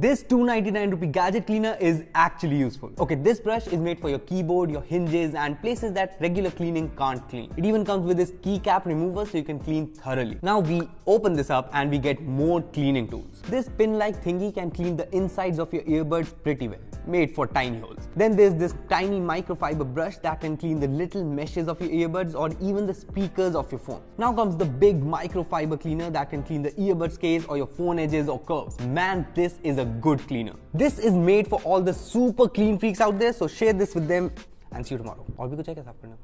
This 299 rupee gadget cleaner is actually useful. Okay, this brush is made for your keyboard, your hinges and places that regular cleaning can't clean. It even comes with this keycap remover so you can clean thoroughly. Now we open this up and we get more cleaning tools. This pin-like thingy can clean the insides of your earbuds pretty well made for tiny holes. Then there's this tiny microfiber brush that can clean the little meshes of your earbuds or even the speakers of your phone. Now comes the big microfiber cleaner that can clean the earbuds case or your phone edges or curves. Man, this is a good cleaner. This is made for all the super clean freaks out there, so share this with them and see you tomorrow. और भी कुछ है क्या साफ करने को?